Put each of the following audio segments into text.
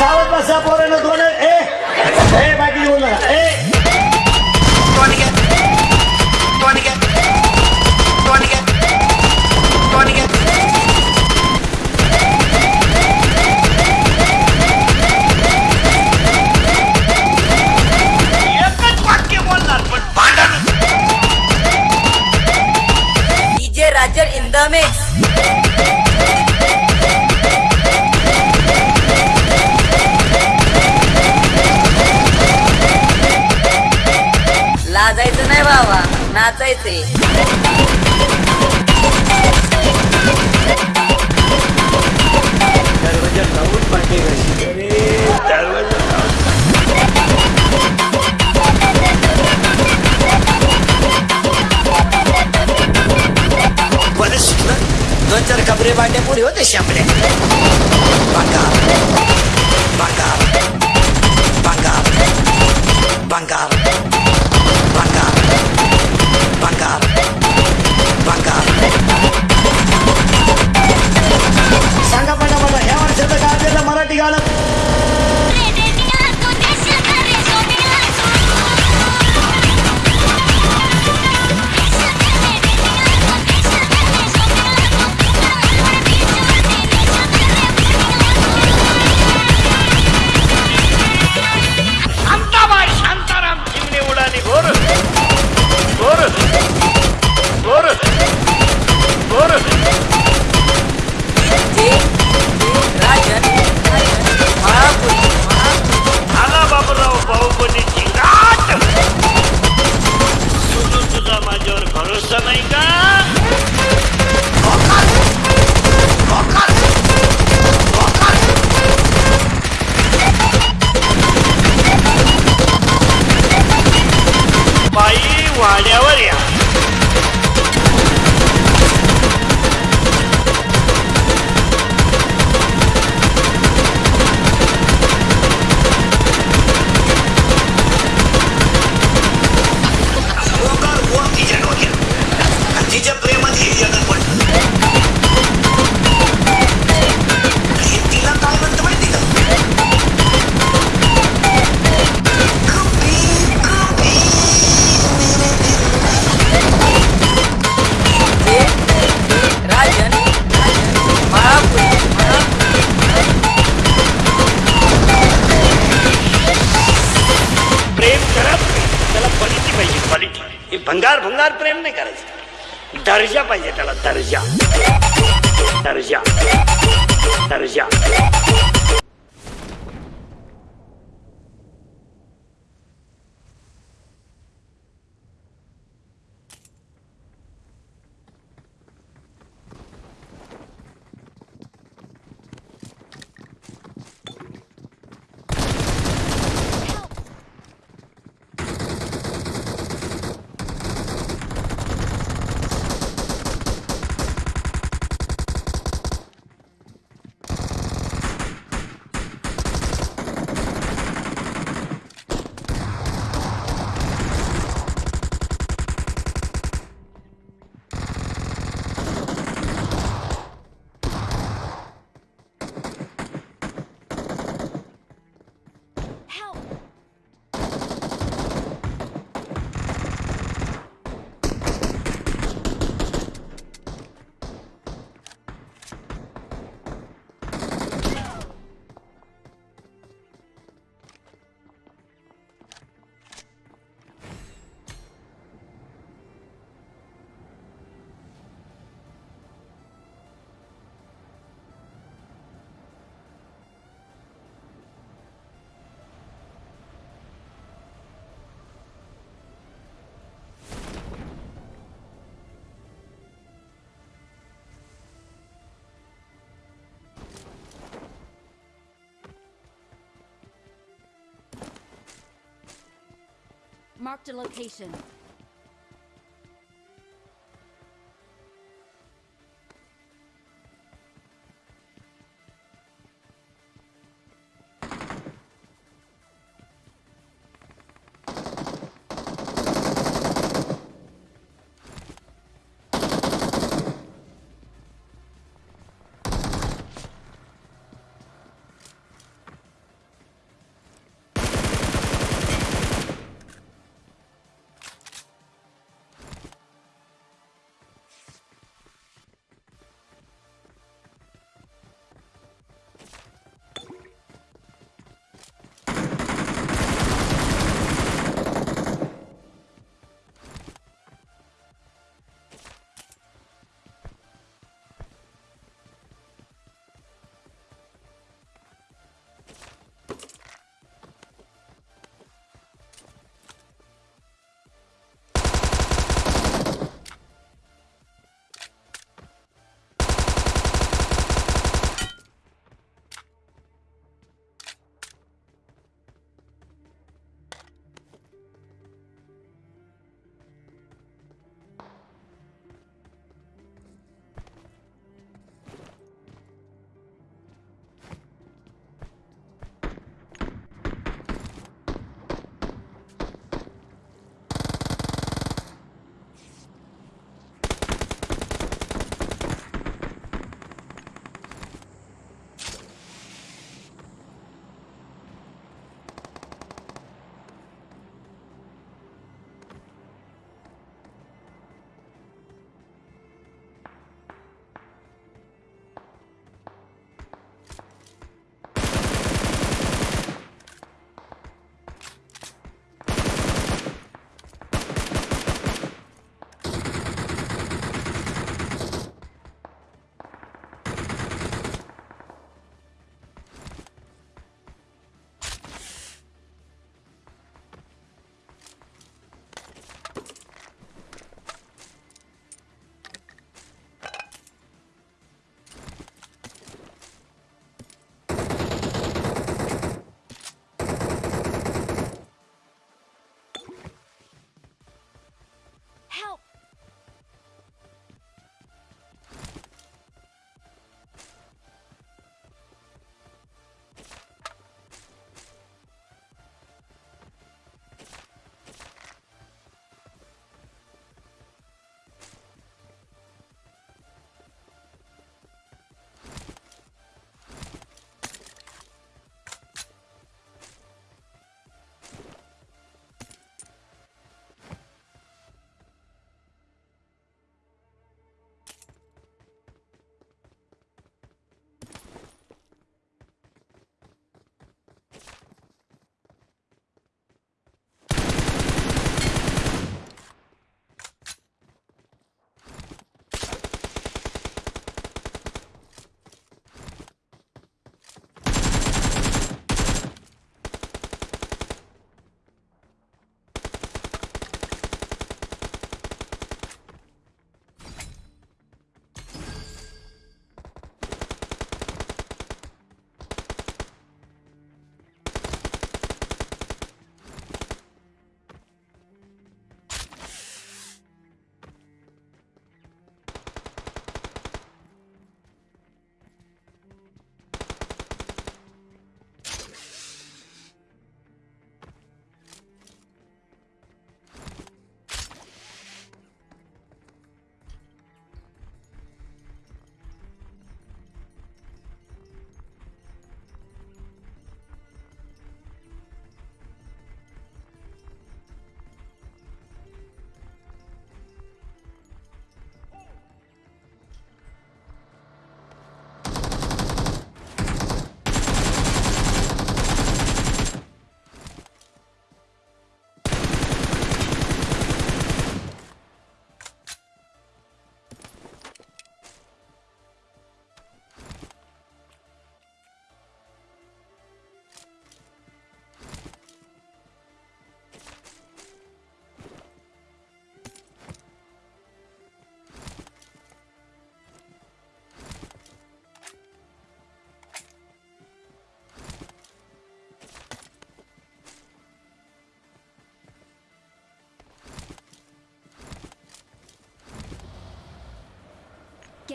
सावध बसा पोरानं दोन ए ए बाकी नाचायचे. दरवाजा लावून पाठी घालची अरे दोन चार कपडे बांड्या पुढे होते शापड्या बांगा. बांगा. बांगा. बांगा. भंगार भंगार प्रेम नाही करायचं. दर्जा पाहिजे त्याला दर्जा. दर्जा. दर्जा. Marked a location.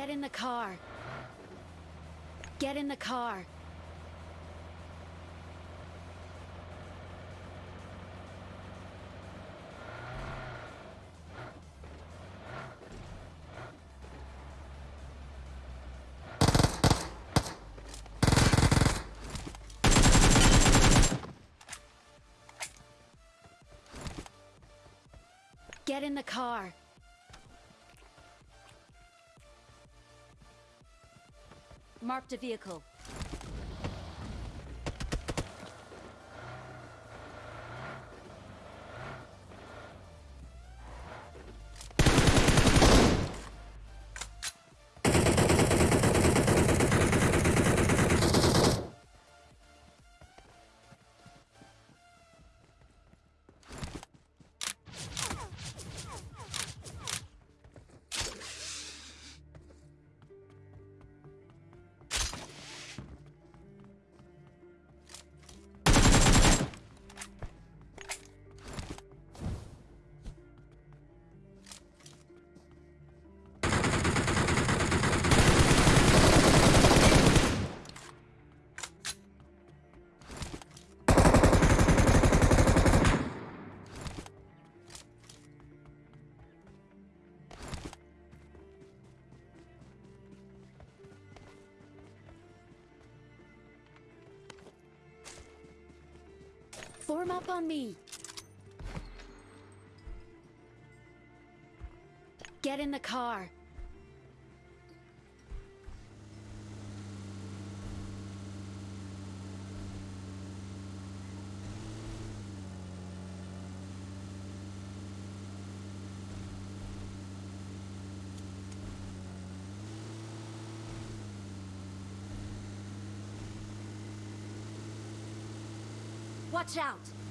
Get in the car. Get in the car. Get in the car. Marked a vehicle. Form up on me. Get in the car. Watch out!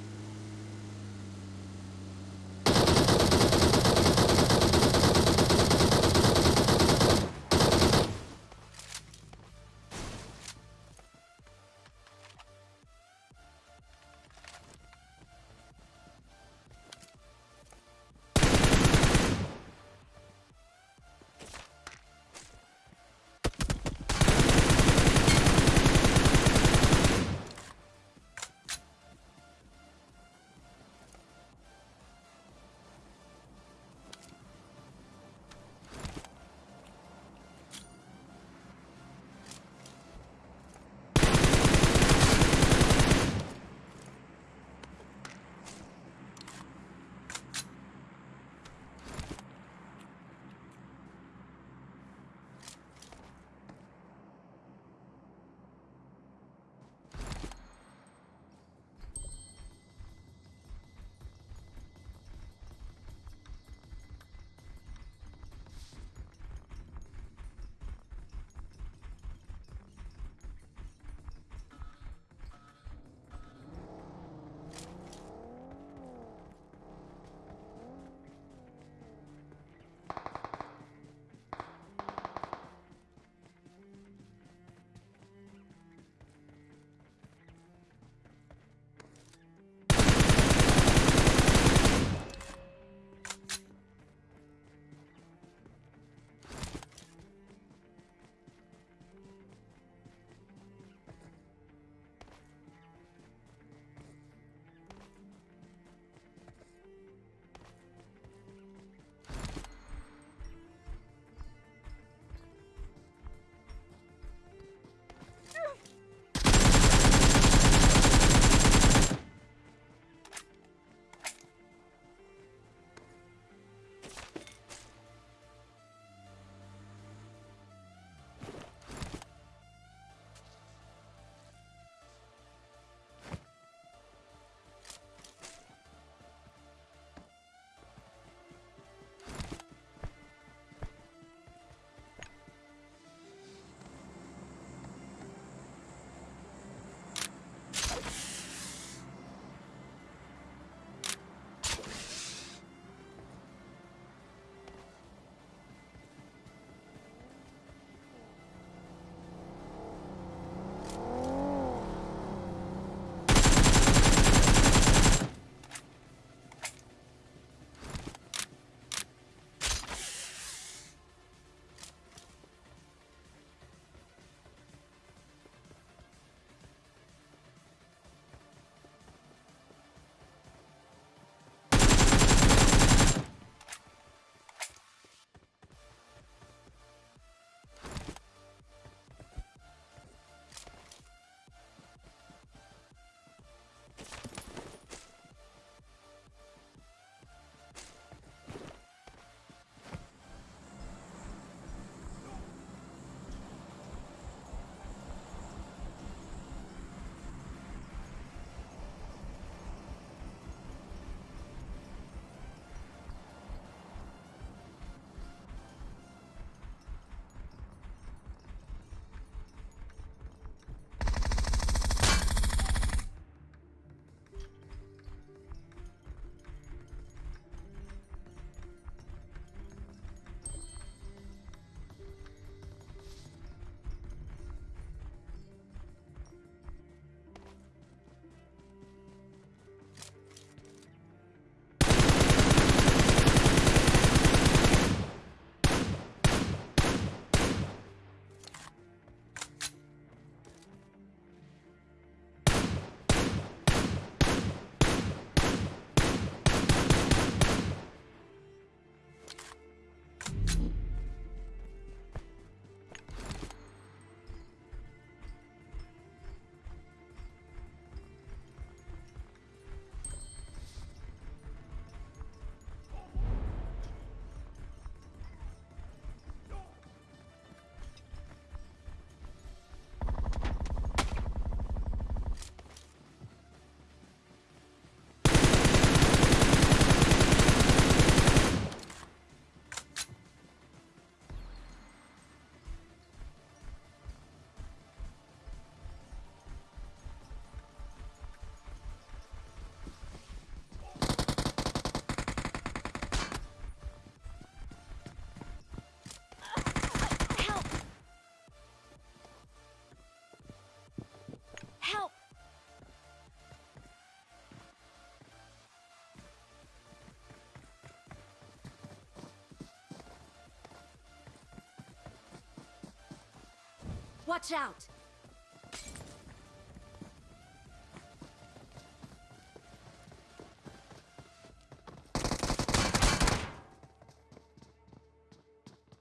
Watch out!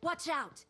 Watch out!